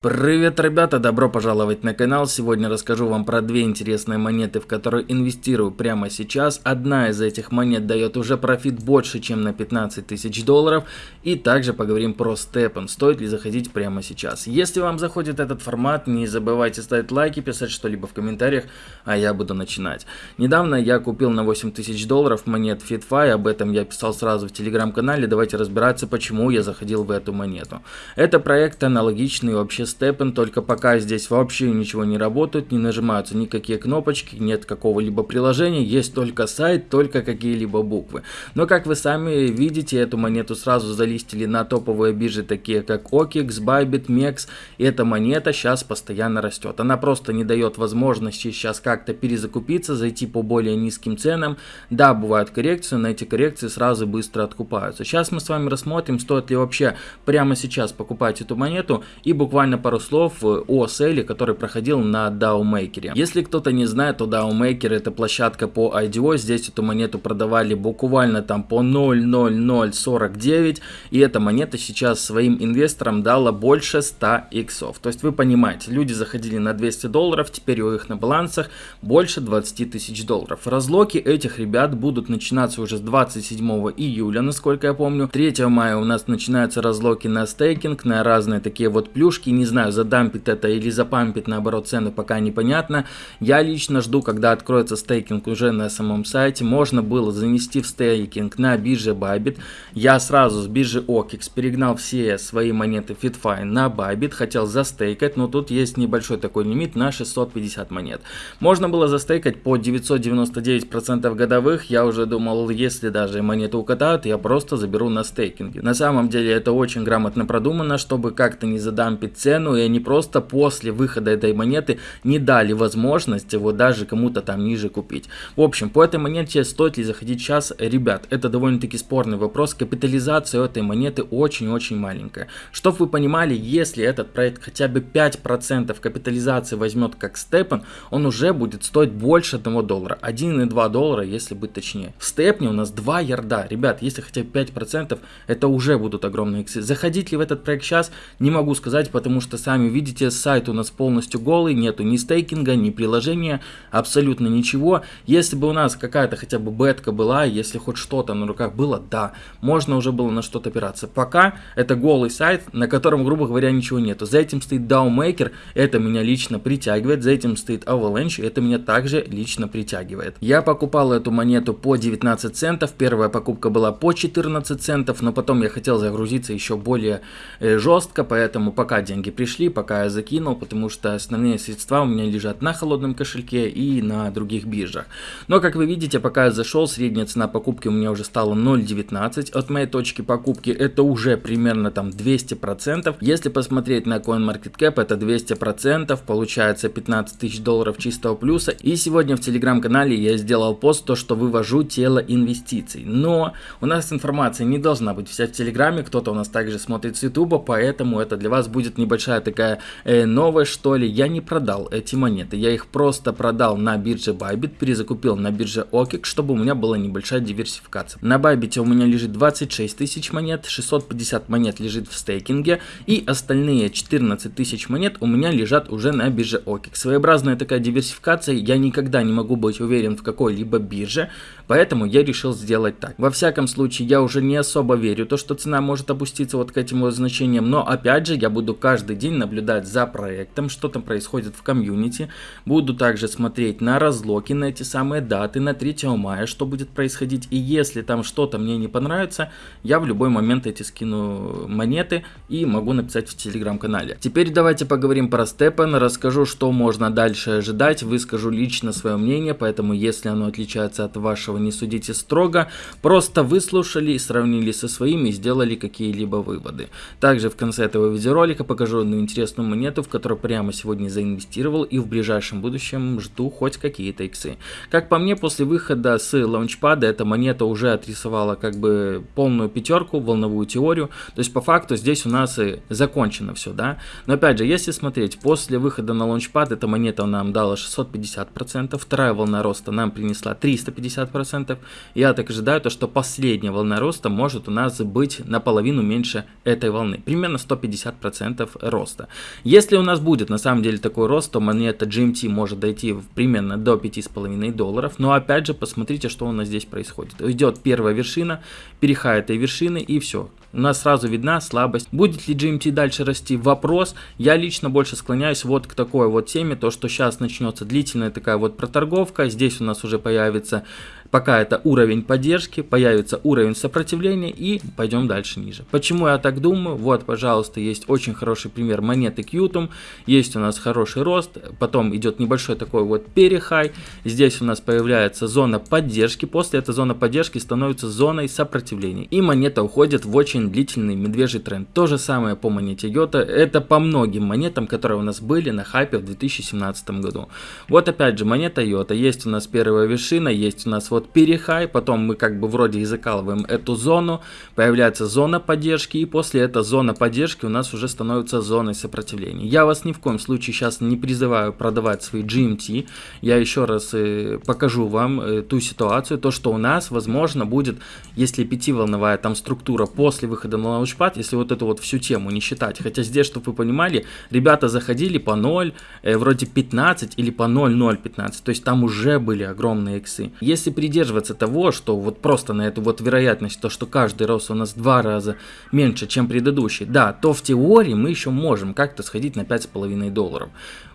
Привет, ребята! Добро пожаловать на канал. Сегодня расскажу вам про две интересные монеты, в которые инвестирую прямо сейчас. Одна из этих монет дает уже профит больше, чем на 15 тысяч долларов. И также поговорим про степен, стоит ли заходить прямо сейчас. Если вам заходит этот формат, не забывайте ставить лайки, писать что-либо в комментариях, а я буду начинать. Недавно я купил на 8 тысяч долларов монет FitFi, об этом я писал сразу в телеграм-канале. Давайте разбираться, почему я заходил в эту монету. Это проект аналогичный вообще Степен, только пока здесь вообще ничего не работает, не нажимаются никакие кнопочки, нет какого-либо приложения, есть только сайт, только какие-либо буквы. Но как вы сами видите, эту монету сразу залистили на топовые биржи, такие как OKX, Bybit, MEX, и эта монета сейчас постоянно растет. Она просто не дает возможности сейчас как-то перезакупиться, зайти по более низким ценам. Да, бывают коррекции, но эти коррекции сразу быстро откупаются. Сейчас мы с вами рассмотрим, стоит ли вообще прямо сейчас покупать эту монету и буквально пару слов о селе, который проходил на DAO Maker. Если кто-то не знает, то DAO Maker это площадка по IDO, здесь эту монету продавали буквально там по 0.0049, и эта монета сейчас своим инвесторам дала больше 100 иксов. То есть вы понимаете, люди заходили на 200 долларов, теперь у них на балансах больше 20 тысяч долларов. Разлоки этих ребят будут начинаться уже с 27 июля, насколько я помню. 3 мая у нас начинаются разлоки на стейкинг, на разные такие вот плюшки, не знаю, задампит это или запампит наоборот цену, пока непонятно. Я лично жду, когда откроется стейкинг уже на самом сайте. Можно было занести в стейкинг на бирже Bybit. Я сразу с биржи OKX перегнал все свои монеты FitFi на Bybit, хотел застейкать, но тут есть небольшой такой лимит на 650 монет. Можно было застейкать по 999% годовых, я уже думал, если даже монету укатают, я просто заберу на стейкинге. На самом деле это очень грамотно продумано, чтобы как-то не задампить цену и они просто после выхода этой монеты не дали возможность его даже кому-то там ниже купить. В общем, по этой монете стоит ли заходить сейчас? Ребят, это довольно-таки спорный вопрос. Капитализация этой монеты очень-очень маленькая. Чтоб вы понимали, если этот проект хотя бы 5% капитализации возьмет как степен, он уже будет стоить больше 1 доллара. 1,2 доллара, если быть точнее. В степне у нас 2 ярда. Ребят, если хотя бы 5%, это уже будут огромные иксы. Заходить ли в этот проект сейчас, не могу сказать, потому что сами сами видите, сайт у нас полностью голый, нету ни стейкинга, ни приложения, абсолютно ничего. Если бы у нас какая-то хотя бы бетка была, если хоть что-то на руках было, да, можно уже было на что-то опираться. Пока это голый сайт, на котором, грубо говоря, ничего нету. За этим стоит DAO это меня лично притягивает, за этим стоит Avalanche, это меня также лично притягивает. Я покупал эту монету по 19 центов, первая покупка была по 14 центов, но потом я хотел загрузиться еще более э, жестко, поэтому пока деньги пришли, пока я закинул, потому что основные средства у меня лежат на холодном кошельке и на других биржах. Но как вы видите, пока я зашел, средняя цена покупки у меня уже стала 0.19. От моей точки покупки это уже примерно там 200%. Если посмотреть на CoinMarketCap, это 200%, получается 15 тысяч долларов чистого плюса. И сегодня в телеграм-канале я сделал пост, то что вывожу тело инвестиций. Но у нас информация не должна быть вся в телеграме, кто-то у нас также смотрит с ютуба, поэтому это для вас будет небольшая такая такая э, новость что ли. Я не продал эти монеты, я их просто продал на бирже Bybit, перезакупил на бирже OKEX, чтобы у меня была небольшая диверсификация. На Bybit у меня лежит 26 тысяч монет, 650 монет лежит в стейкинге и остальные 14 тысяч монет у меня лежат уже на бирже OKEX. Своеобразная такая диверсификация, я никогда не могу быть уверен в какой-либо бирже, поэтому я решил сделать так. Во всяком случае, я уже не особо верю, то что цена может опуститься вот к этим вот значениям, но опять же я буду каждый день наблюдать за проектом, что там происходит в комьюнити. Буду также смотреть на разлоки, на эти самые даты, на 3 мая, что будет происходить. И если там что-то мне не понравится, я в любой момент эти скину монеты и могу написать в телеграм-канале. Теперь давайте поговорим про Степан, расскажу, что можно дальше ожидать, выскажу лично свое мнение, поэтому если оно отличается от вашего, не судите строго. Просто выслушали, сравнили со своими и сделали какие-либо выводы. Также в конце этого видеоролика покажу одну интересную монету, в которую прямо сегодня заинвестировал и в ближайшем будущем жду хоть какие-то иксы. Как по мне, после выхода с лаунчпада эта монета уже отрисовала как бы полную пятерку, волновую теорию. То есть по факту здесь у нас и закончено все, да. Но опять же, если смотреть, после выхода на лаунчпад эта монета нам дала 650%, вторая волна роста нам принесла 350%. Я так ожидаю, то, что последняя волна роста может у нас быть наполовину меньше этой волны. Примерно 150% роста. Если у нас будет на самом деле такой рост, то монета GMT может дойти примерно до 5,5 долларов. Но опять же, посмотрите, что у нас здесь происходит. Идет первая вершина, перехай этой вершины и все. У нас сразу видна слабость. Будет ли GMT дальше расти? Вопрос. Я лично больше склоняюсь вот к такой вот теме, то что сейчас начнется длительная такая вот проторговка. Здесь у нас уже появится Пока это уровень поддержки, появится уровень сопротивления и пойдем дальше ниже. Почему я так думаю? Вот, пожалуйста, есть очень хороший пример монеты Qtum. Есть у нас хороший рост, потом идет небольшой такой вот перехай. Здесь у нас появляется зона поддержки. После этой зоны поддержки становится зоной сопротивления. И монета уходит в очень длительный медвежий тренд. То же самое по монете Йота. Это по многим монетам, которые у нас были на хайпе в 2017 году. Вот опять же монета Йота. Есть у нас первая вершина, есть у нас вот перехай, потом мы как бы вроде и закалываем эту зону, появляется зона поддержки, и после этой зоны поддержки у нас уже становится зоной сопротивления. Я вас ни в коем случае сейчас не призываю продавать свои GMT, я еще раз э, покажу вам э, ту ситуацию, то что у нас возможно будет, если пятиволновая там структура после выхода на лаунчпад, если вот эту вот всю тему не считать, хотя здесь, чтобы вы понимали, ребята заходили по 0, э, вроде 15 или по 0,015, то есть там уже были огромные иксы. Если при придерживаться того, что вот просто на эту вот вероятность, то что каждый рост у нас два раза меньше, чем предыдущий, да, то в теории мы еще можем как-то сходить на 5,5 долларов.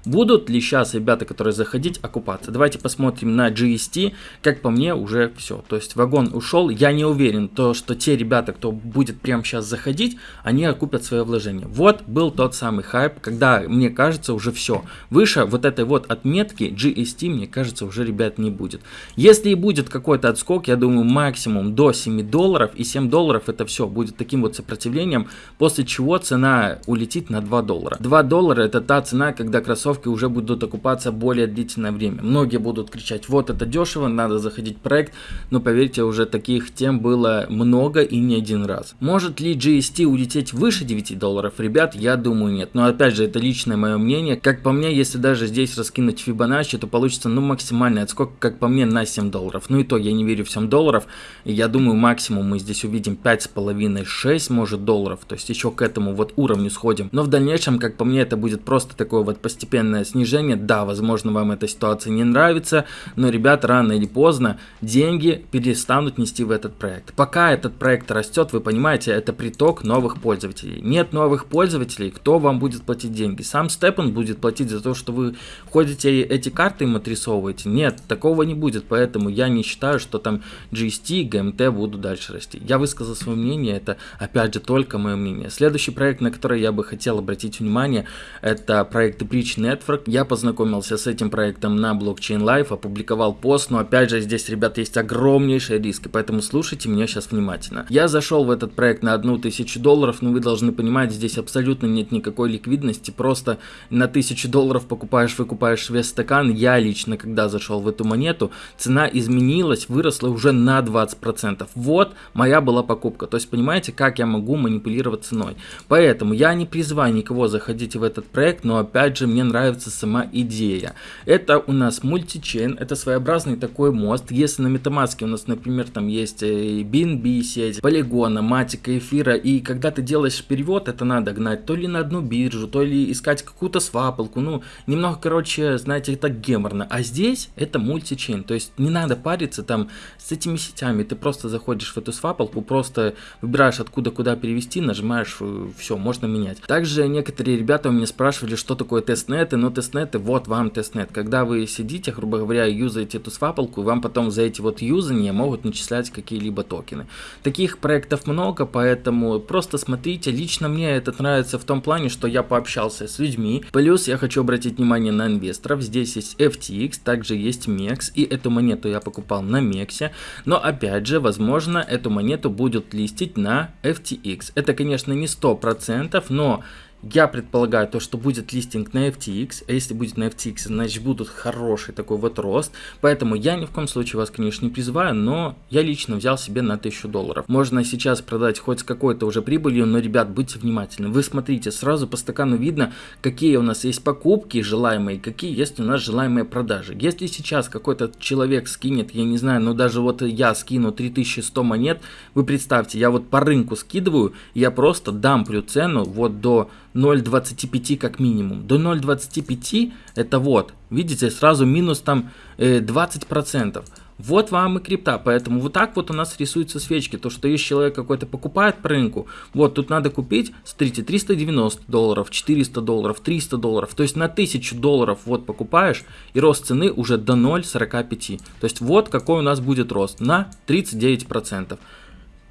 Будут ли сейчас ребята, которые заходить, окупаться? Давайте посмотрим на GST. Как по мне, уже все. То есть вагон ушел. Я не уверен, то, что те ребята, кто будет прямо сейчас заходить, они окупят свое вложение. Вот был тот самый хайп, когда, мне кажется, уже все. Выше вот этой вот отметки GST, мне кажется, уже, ребят, не будет. Если и будет какой-то отскок, я думаю, максимум до 7 долларов. И 7 долларов это все будет таким вот сопротивлением, после чего цена улетит на 2 доллара. 2 доллара это та цена, когда кроссовки уже будут окупаться более длительное время. Многие будут кричать, вот это дешево, надо заходить в проект, но поверьте, уже таких тем было много и не один раз. Может ли GST улететь выше 9 долларов? Ребят, я думаю нет. Но опять же, это личное мое мнение. Как по мне, если даже здесь раскинуть Fibonacci, то получится ну максимальный отскок, как по мне, на 7 долларов. Ну и то, я не верю в 7 долларов. Я думаю, максимум мы здесь увидим 5,5-6 может долларов. То есть еще к этому вот уровню сходим. Но в дальнейшем, как по мне, это будет просто такое вот постепенное снижение. Да, возможно, вам эта ситуация не нравится, но, ребят, рано или поздно деньги перестанут нести в этот проект. Пока этот проект растет, вы понимаете, это приток новых пользователей. Нет новых пользователей, кто вам будет платить деньги? Сам Степан будет платить за то, что вы ходите эти карты им отрисовываете? Нет, такого не будет, поэтому я не считаю, что там GST, GMT будут дальше расти. Я высказал свое мнение, это опять же только мое мнение. Следующий проект, на который я бы хотел обратить внимание, это проект Bridge Network. Я познакомился с этим проектом на Blockchain Live, опубликовал пост, но опять же здесь, ребята, есть огромнейшие риски, поэтому слушайте меня сейчас внимательно. Я зашел в этот проект на одну тысячу долларов, но вы должны понимать, здесь абсолютно нет никакой ликвидности, просто на тысячу долларов покупаешь, выкупаешь весь стакан. Я лично, когда зашел в эту монету, цена изменилась, выросла уже на 20%. Вот моя была покупка, то есть понимаете, как я могу манипулировать ценой. Поэтому я не призываю никого заходить в этот проект, но опять же мне нравится сама идея. Это у нас мультичейн, это своеобразный такой мост. Если на MetaMask у нас, например, там есть BNB э, сеть, полигона, матика, эфира, и когда ты делаешь перевод, это надо гнать то ли на одну биржу, то ли искать какую-то свапалку, ну, немного, короче, знаете, так геморно. А здесь это мультичейн, то есть не надо париться там с этими сетями, ты просто заходишь в эту свапалку, просто выбираешь откуда куда перевести, нажимаешь, э, все, можно менять. Также некоторые ребята у меня спрашивали, что такое testnet, testnet ы, но testnet ы, вот вам testnet. Когда вы сидите, грубо говоря, юзаете эту свапалку, вам потом за эти вот юзания могут начислять какие-либо токены. Таких проектов много, поэтому просто смотрите. Лично мне это нравится в том плане, что я пообщался с людьми. Плюс я хочу обратить внимание на инвесторов. Здесь есть FTX, также есть MEXC, и эту монету я покупал на MEXC. Но опять же, возможно, эту монету будут листить на FTX. Это, конечно, не 100%, но я предполагаю то, что будет листинг на FTX, а если будет на FTX, значит будут хороший такой вот рост, поэтому я ни в коем случае вас, конечно, не призываю, но я лично взял себе на 1000 долларов. Можно сейчас продать хоть с какой-то уже прибылью, но, ребят, будьте внимательны. Вы смотрите, сразу по стакану видно, какие у нас есть покупки желаемые, какие есть у нас желаемые продажи. Если сейчас какой-то человек скинет, я не знаю, ну даже вот я скину 3100 монет, вы представьте, я вот по рынку скидываю, я просто дамплю цену вот до 0.25 как минимум. До 0.25 это вот, видите, сразу минус там э, 20%. Вот вам и крипта, поэтому вот так вот у нас рисуются свечки. То, что есть человек какой-то покупает по рынку, вот тут надо купить, смотрите, 390 долларов, 400 долларов, 300 долларов. То есть на 1000 долларов вот покупаешь, и рост цены уже до 0,45. То есть вот какой у нас будет рост на 39%.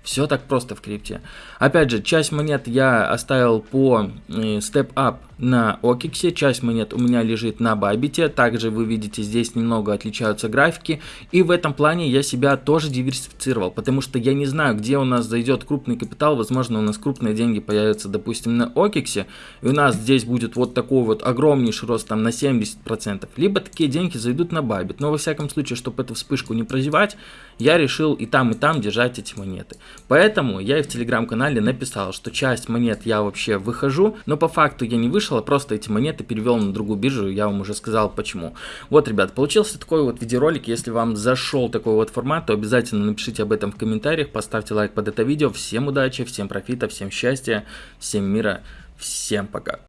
Все так просто в крипте. Опять же, часть монет я оставил по э, Step Up на Окиксе, часть монет у меня лежит на Бабите. Также вы видите, здесь немного отличаются графики. И в этом плане я себя тоже диверсифицировал, потому что я не знаю, где у нас зайдет крупный капитал. Возможно, у нас крупные деньги появятся, допустим, на Окиксе. И у нас здесь будет вот такой вот огромнейший рост там на 70%. Либо такие деньги зайдут на Бабит. Но во всяком случае, чтобы эту вспышку не прозевать, я решил и там, и там держать эти монеты. Поэтому я и в телеграм-канале написал, что часть монет я вообще выхожу, но по факту я не вышел, а просто эти монеты перевел на другую биржу, я вам уже сказал почему. Вот, ребят, получился такой вот видеоролик, если вам зашел такой вот формат, то обязательно напишите об этом в комментариях, поставьте лайк под это видео. Всем удачи, всем профита, всем счастья, всем мира, всем пока.